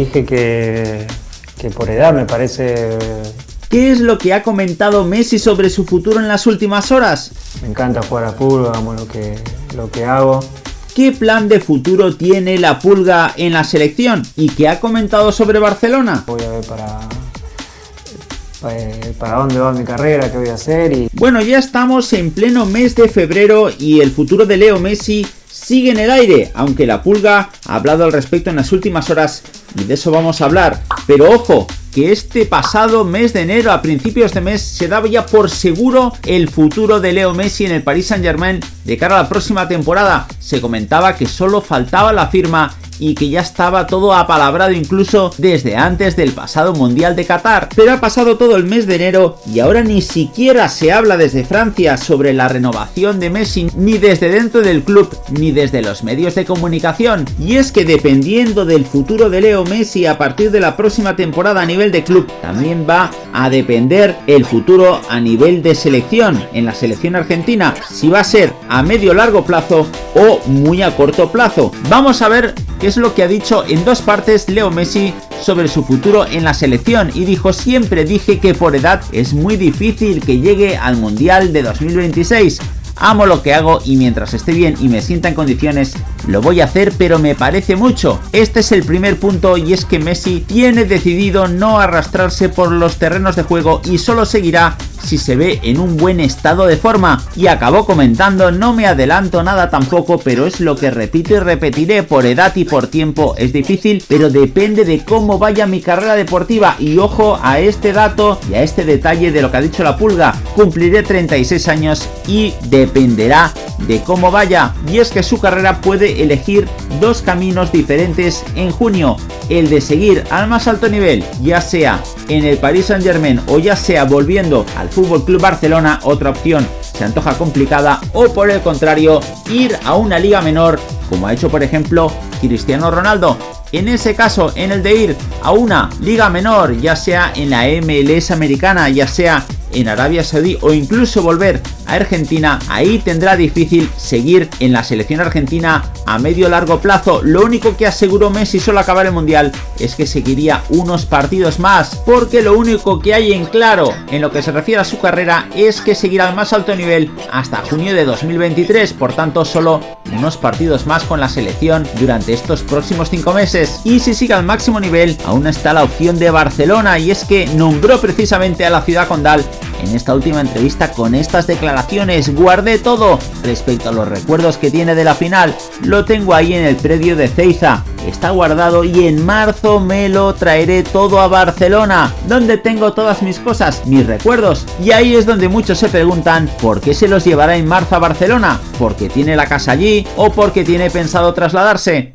dije que, que por edad me parece... ¿Qué es lo que ha comentado Messi sobre su futuro en las últimas horas? Me encanta jugar a fútbol, amo lo que, lo que hago. ¿Qué plan de futuro tiene la Pulga en la selección? ¿Y qué ha comentado sobre Barcelona? Voy a ver para, para, para dónde va mi carrera, qué voy a hacer y... Bueno, ya estamos en pleno mes de febrero y el futuro de Leo Messi sigue en el aire, aunque la Pulga ha hablado al respecto en las últimas horas y de eso vamos a hablar. Pero ojo, que este pasado mes de enero, a principios de mes, se daba ya por seguro el futuro de Leo Messi en el Paris Saint Germain de cara a la próxima temporada. Se comentaba que solo faltaba la firma y que ya estaba todo apalabrado incluso desde antes del pasado Mundial de Qatar. Pero ha pasado todo el mes de enero y ahora ni siquiera se habla desde Francia sobre la renovación de Messi ni desde dentro del club ni desde los medios de comunicación. Y es que dependiendo del futuro de Leo Messi a partir de la próxima temporada a nivel de club, también va a depender el futuro a nivel de selección en la selección argentina, si va a ser a medio largo plazo o muy a corto plazo. Vamos a ver qué es lo que ha dicho en dos partes Leo Messi sobre su futuro en la selección y dijo siempre dije que por edad es muy difícil que llegue al Mundial de 2026 amo lo que hago y mientras esté bien y me sienta en condiciones, lo voy a hacer, pero me parece mucho. Este es el primer punto y es que Messi tiene decidido no arrastrarse por los terrenos de juego y solo seguirá si se ve en un buen estado de forma. Y acabó comentando, no me adelanto nada tampoco, pero es lo que repito y repetiré, por edad y por tiempo es difícil, pero depende de cómo vaya mi carrera deportiva. Y ojo a este dato y a este detalle de lo que ha dicho la pulga, cumpliré 36 años y dependerá de cómo vaya. Y es que su carrera puede elegir dos caminos diferentes en junio, el de seguir al más alto nivel, ya sea en el Paris Saint Germain o ya sea volviendo al Fútbol Club Barcelona, otra opción. Se antoja complicada, o por el contrario, ir a una liga menor, como ha hecho por ejemplo Cristiano Ronaldo. En ese caso, en el de ir a una liga menor, ya sea en la MLS americana, ya sea en Arabia Saudí o incluso volver a Argentina, ahí tendrá difícil seguir en la selección argentina a medio largo plazo. Lo único que aseguró Messi solo acabar el Mundial es que seguiría unos partidos más, porque lo único que hay en claro en lo que se refiere a su carrera es que seguirá al más alto nivel hasta junio de 2023, por tanto solo unos partidos con la selección durante estos próximos 5 meses. Y si sigue al máximo nivel, aún está la opción de Barcelona y es que nombró precisamente a la ciudad condal en esta última entrevista con estas declaraciones. Guardé todo respecto a los recuerdos que tiene de la final. Lo tengo ahí en el predio de Ceiza. Está guardado y en marzo me lo traeré todo a Barcelona, donde tengo todas mis cosas, mis recuerdos. Y ahí es donde muchos se preguntan por qué se los llevará en marzo a Barcelona, porque tiene la casa allí o porque tiene pensado trasladarse.